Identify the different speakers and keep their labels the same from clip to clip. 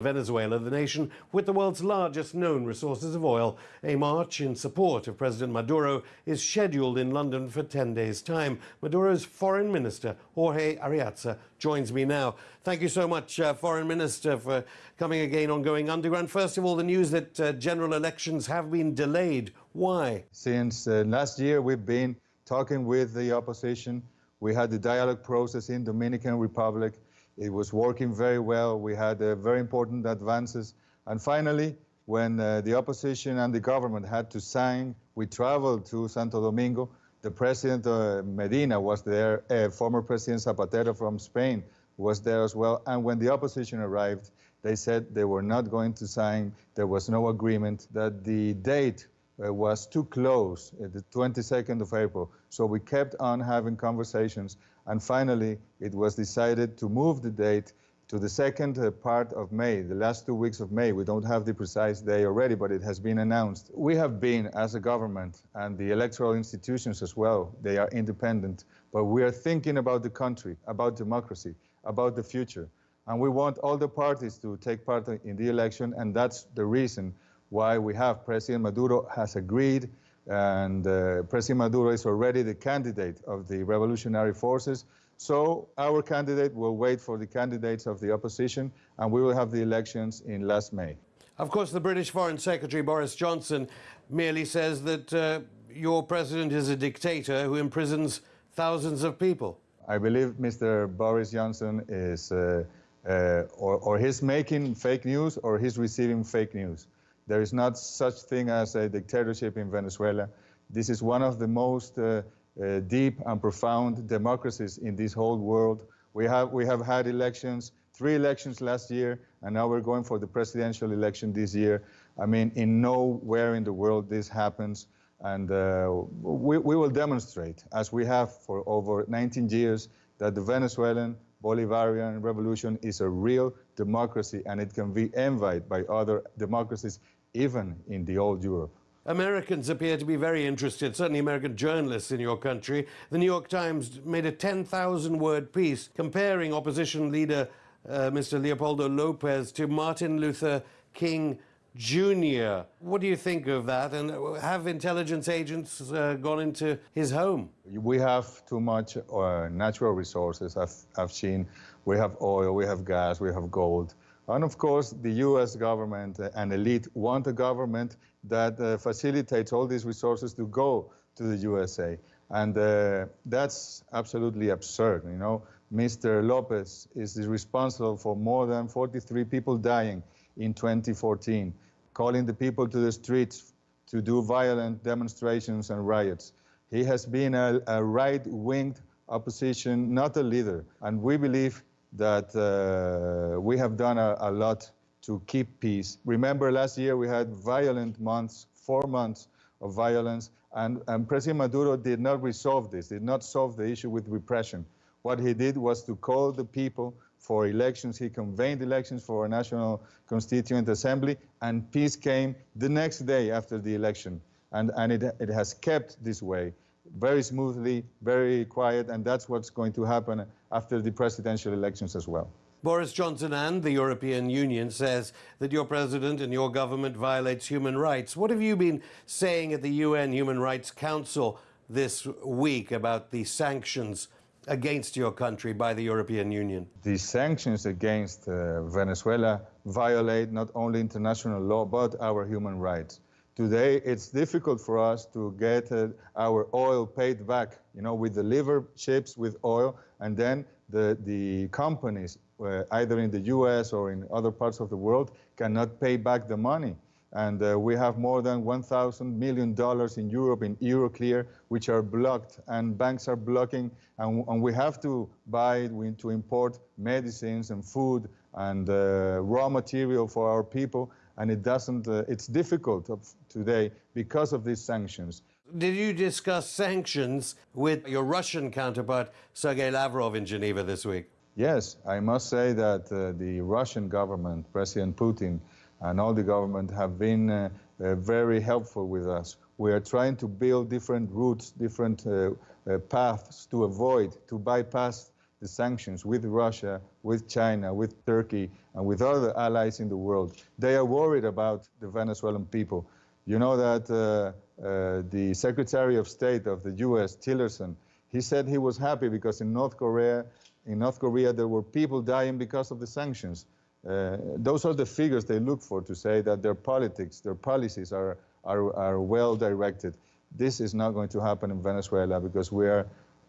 Speaker 1: Venezuela, the nation with the world's largest known resources of oil. A march in support of President Maduro is scheduled in London for 10 days' time. Maduro's foreign minister, Jorge Arreaza, joins me now. Thank you so much, uh, Foreign Minister, for coming again on Going Underground. First of all, the news that uh, general elections have been delayed. Why?
Speaker 2: Since uh, last year, we've been talking with the opposition. We had the dialogue process in Dominican Republic. It was working very well. We had uh, very important advances. And finally, when uh, the opposition and the government had to sign, we traveled to Santo Domingo. The president uh, Medina was there, uh, former President Zapatero from Spain was there as well. And when the opposition arrived, they said they were not going to sign. There was no agreement that the date uh, was too close, uh, the 22nd of April. So we kept on having conversations, and finally it was decided to move the date to the second uh, part of May, the last two weeks of May. We don't have the precise day already, but it has been announced. We have been, as a government, and the electoral institutions as well, they are independent, but we are thinking about the country, about democracy, about the future. And we want all the parties to take part in the election, and that's the reason why we have President Maduro has agreed and uh, President Maduro is already the candidate of the revolutionary forces. So our candidate will wait for the candidates of the opposition and we will have the elections in last May.
Speaker 1: Of course, the British Foreign Secretary Boris Johnson merely says that uh, your president is a dictator who imprisons thousands of people.
Speaker 2: I believe Mr. Boris Johnson is, uh, uh, or, or he's making fake news or he's receiving fake news. There is not such thing as a dictatorship in Venezuela. This is one of the most uh, uh, deep and profound democracies in this whole world. We have, we have had elections, three elections last year, and now we're going for the presidential election this year. I mean, in nowhere in the world this happens. And uh, we, we will demonstrate, as we have for over 19 years, that the Venezuelan Bolivarian revolution is a real democracy and it can be envied by other democracies even in the old Europe.
Speaker 1: Americans appear to be very interested, certainly American journalists in your country. The New York Times made a 10,000 word piece comparing opposition leader uh, Mr. Leopoldo Lopez to Martin Luther King Jr. What do you think of that? And have intelligence agents uh, gone into his home?
Speaker 2: We have too much uh, natural resources. I've, I've seen we have oil, we have gas, we have gold. And of course, the US government and elite want a government that uh, facilitates all these resources to go to the USA. And uh, that's absolutely absurd. You know, Mr. Lopez is responsible for more than 43 people dying in 2014, calling the people to the streets to do violent demonstrations and riots. He has been a, a right-winged opposition, not a leader. And we believe that uh, we have done a, a, lot to keep peace. Remember last year we had violent months, four months of violence, and, and President Maduro did not resolve this, did not solve the issue with repression. What he did was to call the people for elections. He convened elections for a national constituent assembly, and peace came the next day after the election. And, and it, it has kept this way very smoothly, very quiet, and that's what's going to happen after the presidential elections as well.
Speaker 1: Boris Johnson and the European Union says that your president and your government violates human rights. What have you been saying at the UN Human Rights Council this week about the sanctions against your country by the European Union?
Speaker 2: The sanctions against uh, Venezuela violate not only international law but our human rights. Today, it's difficult for us to get uh, our oil paid back. You know, we deliver ships with oil, and then the, the companies, uh, either in the US or in other parts of the world, cannot pay back the money. And uh, we have more than $1,000 million in Europe in Euroclear, which are blocked, and banks are blocking, and, and we have to buy, we to import medicines and food and uh, raw material for our people and it doesn't, uh, it's difficult today because of these sanctions.
Speaker 1: Did you discuss sanctions with your Russian counterpart, Sergei Lavrov, in Geneva this week?
Speaker 2: Yes, I must say that uh, the Russian government, President Putin, and all the government have been uh, uh, very helpful with us. We are trying to build different routes, different uh, uh, paths to avoid, to bypass the sanctions with Russia, with China, with Turkey, and with other allies in the world. They are worried about the Venezuelan people. You know that uh, uh, the Secretary of State of the U.S., Tillerson, he said he was happy because in North Korea, in North Korea, there were people dying because of the sanctions. Uh, those are the figures they look for to say that their politics, their policies are, are, are well directed. This is not going to happen in Venezuela because we are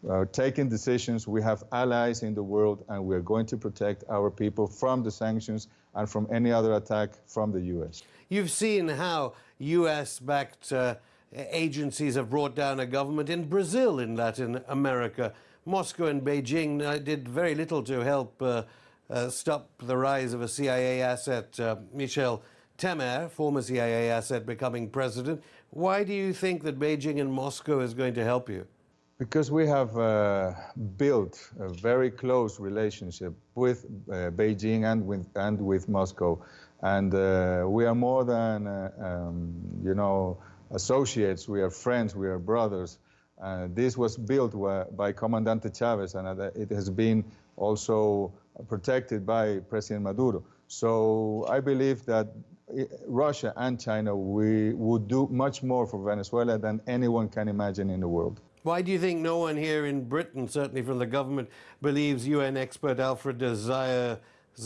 Speaker 2: uh, taking decisions. We have allies in the world, and we're going to protect our people from the sanctions and from any other attack from the U.S.
Speaker 1: You've seen how U.S.-backed uh, agencies have brought down a government in Brazil, in Latin America. Moscow and Beijing uh, did very little to help uh, uh, stop the rise of a CIA asset, uh, Michel Temer, former CIA asset, becoming president. Why do you think that Beijing and Moscow is going to help you?
Speaker 2: Because we have uh, built a very close relationship with uh, Beijing and with, and with Moscow. And uh, we are more than, uh, um, you know, associates. We are friends, we are brothers. Uh, this was built by Comandante Chavez, and it has been also protected by President Maduro. So I believe that eh, Russia and China we would do much more for Venezuela than anyone can imagine in the world.
Speaker 1: Why do you think no one here in Britain, certainly from the government, believes UN expert Alfred de Zayas'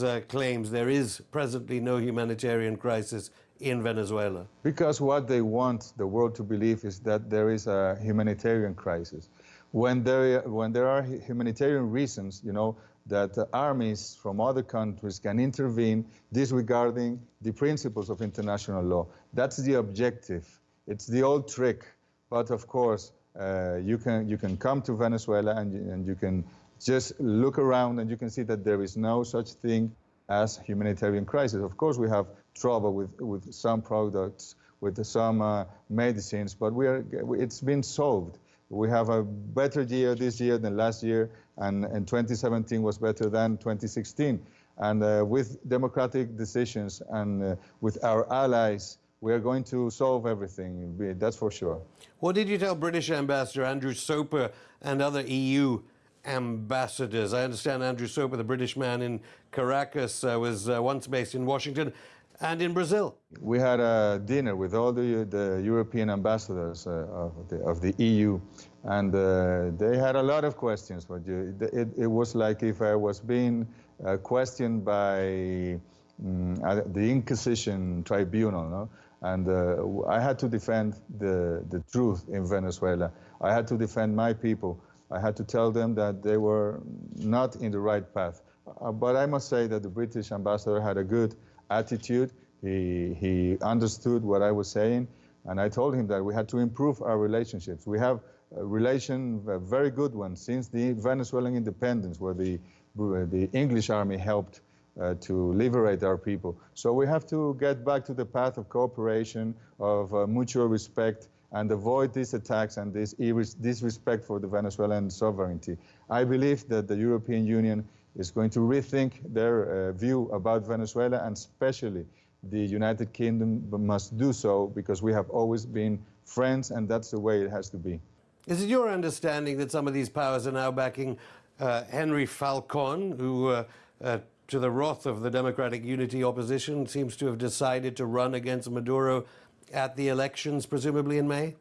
Speaker 1: uh, claims there is presently no humanitarian crisis in Venezuela?
Speaker 2: Because what they want the world to believe is that there is a humanitarian crisis. When there, when there are humanitarian reasons, you know, that armies from other countries can intervene disregarding the principles of international law. That's the objective. It's the old trick. But of course, uh, you, can, you can come to Venezuela and, and you can just look around and you can see that there is no such thing as humanitarian crisis. Of course, we have trouble with, with some products, with some uh, medicines, but we are, it's been solved. We have a better year this year than last year, and, and 2017 was better than 2016. And uh, with democratic decisions and uh, with our allies, we are going to solve everything, that's for sure.
Speaker 1: What did you tell British Ambassador Andrew Soper and other EU ambassadors? I understand Andrew Soper, the British man in Caracas, uh, was uh, once based in Washington and in Brazil.
Speaker 2: We had a dinner with all the, the European ambassadors uh, of, the, of, the, EU, and uh, they had a lot of questions. But you, it, it, was like if I was being uh, questioned by um, the Inquisition tribunal, no? And uh, I had to defend the, the truth in Venezuela. I had to defend my people. I had to tell them that they were not in the right path. Uh, but I must say that the British ambassador had a good attitude. He, he understood what I was saying, and I told him that we had to improve our relationships. We have a relation, a very good one, since the Venezuelan independence, where the, the English army helped uh, to liberate our people. So we have to get back to the path of cooperation, of uh, mutual respect, and avoid these attacks and this disrespect for the Venezuelan sovereignty. I believe that the European Union is going to rethink their uh, view about Venezuela, and especially the United Kingdom must do so because we have always been friends, and that's the way it has to be.
Speaker 1: Is it your understanding that some of these powers are now backing uh, Henri Falcon, who, uh, uh to the wrath of the Democratic Unity opposition, seems to have decided to run against Maduro at the elections, presumably in May?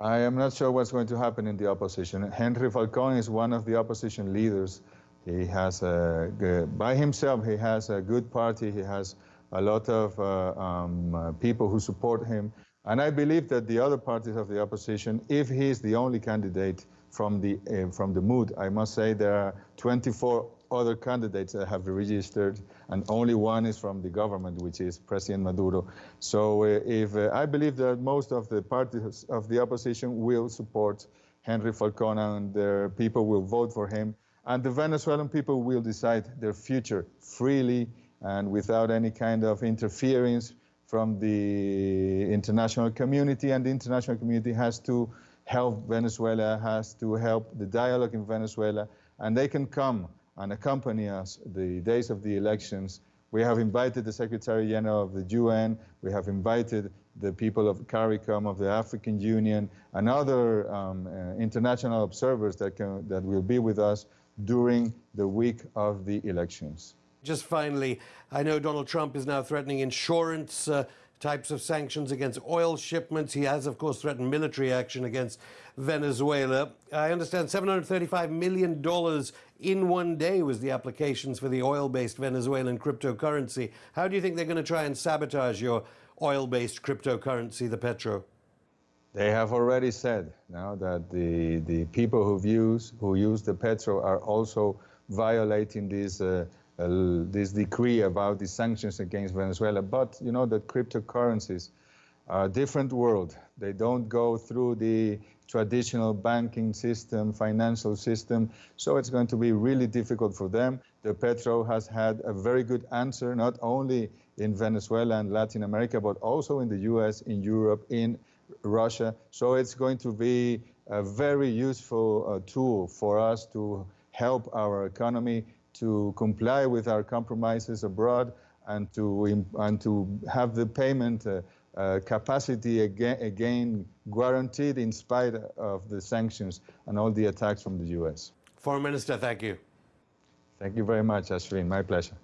Speaker 2: I am not sure what's going to happen in the opposition. Henri Falcon is one of the opposition leaders he has a, by himself, he has a good party. He has a lot of uh, um, uh, people who support him. And I believe that the other parties of the opposition, if he is the only candidate from the, uh, from the MUD, I must say there are 24 other candidates that have registered, and only one is from the government, which is President Maduro. So uh, if uh, I believe that most of the parties of the opposition will support Henri Falcon and their people will vote for him. And the Venezuelan people will decide their future freely and without any kind of interference from the international community. And the international community has to help Venezuela, has to help the dialogue in Venezuela. And they can come and accompany us the days of the elections. We have invited the Secretary General of the UN. We have invited the people of CARICOM, of the African Union, and other um, uh, international observers that, can, that will be with us during the week of the elections.
Speaker 1: Just finally, I know Donald Trump is now threatening insurance uh, types of sanctions against oil shipments. He has, of course, threatened military action against Venezuela. I understand $735 million in one day was the applications for the oil based Venezuelan cryptocurrency. How do you think they're going to try and sabotage your oil based cryptocurrency, the Petro?
Speaker 2: They have already said now that the, the people who use, who use the Petro are also violating this, uh, uh, this decree about the sanctions against Venezuela. But you know that cryptocurrencies are a different world. They don't go through the traditional banking system, financial system. So it's going to be really difficult for them. The Petro has had a very good answer, not only in Venezuela and Latin America, but also in the US, in Europe, in Russia. So it's going to be a very useful uh, tool for us to help our economy to comply with our compromises abroad and to, and to have the payment uh, uh, capacity again, again guaranteed in spite of the sanctions and all the attacks from the U.S.
Speaker 1: Foreign Minister, thank you.
Speaker 2: Thank you very much, Ashwin. My pleasure.